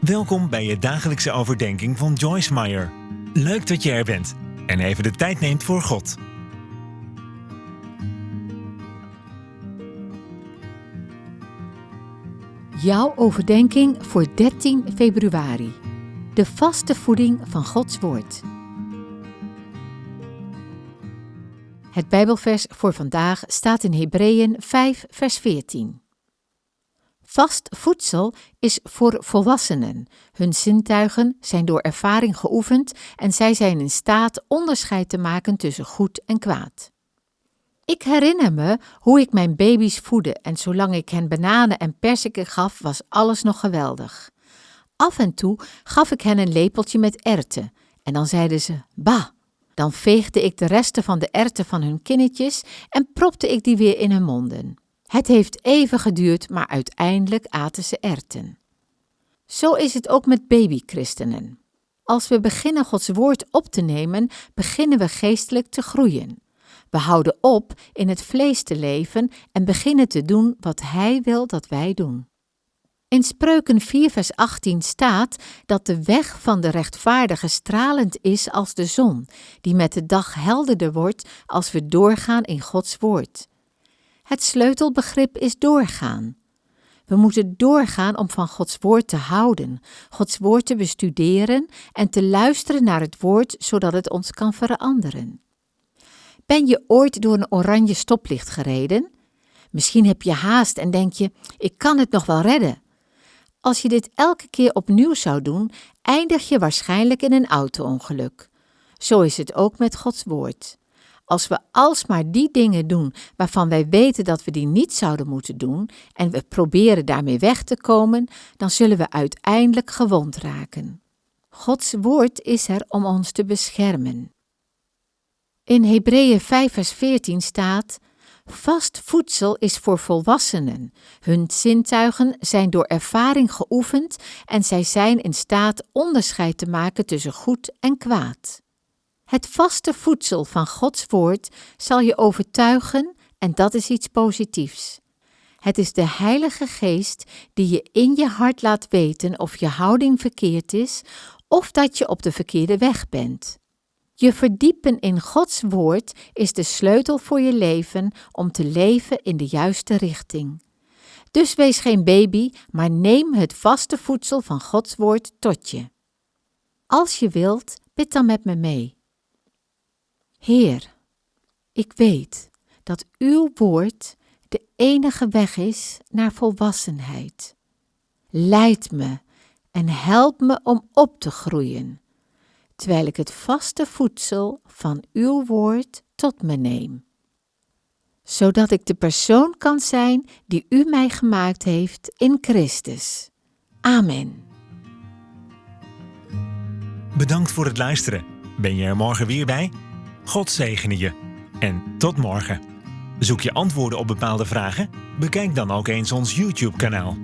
Welkom bij je dagelijkse overdenking van Joyce Meyer. Leuk dat je er bent en even de tijd neemt voor God. Jouw overdenking voor 13 februari. De vaste voeding van Gods Woord. Het Bijbelvers voor vandaag staat in Hebreeën 5, vers 14. Vast voedsel is voor volwassenen. Hun zintuigen zijn door ervaring geoefend en zij zijn in staat onderscheid te maken tussen goed en kwaad. Ik herinner me hoe ik mijn baby's voedde en zolang ik hen bananen en perziken gaf, was alles nog geweldig. Af en toe gaf ik hen een lepeltje met erwten en dan zeiden ze: Bah! Dan veegde ik de resten van de erwten van hun kinnetjes en propte ik die weer in hun monden. Het heeft even geduurd, maar uiteindelijk aten ze erten. Zo is het ook met babychristenen. Als we beginnen Gods woord op te nemen, beginnen we geestelijk te groeien. We houden op in het vlees te leven en beginnen te doen wat Hij wil dat wij doen. In Spreuken 4, vers 18 staat dat de weg van de rechtvaardige stralend is als de zon, die met de dag helderder wordt als we doorgaan in Gods woord. Het sleutelbegrip is doorgaan. We moeten doorgaan om van Gods woord te houden, Gods woord te bestuderen en te luisteren naar het woord zodat het ons kan veranderen. Ben je ooit door een oranje stoplicht gereden? Misschien heb je haast en denk je: ik kan het nog wel redden. Als je dit elke keer opnieuw zou doen, eindig je waarschijnlijk in een auto-ongeluk. Zo is het ook met Gods woord. Als we alsmaar die dingen doen waarvan wij weten dat we die niet zouden moeten doen en we proberen daarmee weg te komen, dan zullen we uiteindelijk gewond raken. Gods woord is er om ons te beschermen. In Hebreeën 5 vers 14 staat: Vast voedsel is voor volwassenen. Hun zintuigen zijn door ervaring geoefend en zij zijn in staat onderscheid te maken tussen goed en kwaad. Het vaste voedsel van Gods woord zal je overtuigen en dat is iets positiefs. Het is de Heilige Geest die je in je hart laat weten of je houding verkeerd is of dat je op de verkeerde weg bent. Je verdiepen in Gods woord is de sleutel voor je leven om te leven in de juiste richting. Dus wees geen baby, maar neem het vaste voedsel van Gods woord tot je. Als je wilt, bid dan met me mee. Heer, ik weet dat uw woord de enige weg is naar volwassenheid. Leid me en help me om op te groeien, terwijl ik het vaste voedsel van uw woord tot me neem, zodat ik de persoon kan zijn die u mij gemaakt heeft in Christus. Amen. Bedankt voor het luisteren. Ben je er morgen weer bij? God zegene je. En tot morgen. Zoek je antwoorden op bepaalde vragen? Bekijk dan ook eens ons YouTube-kanaal.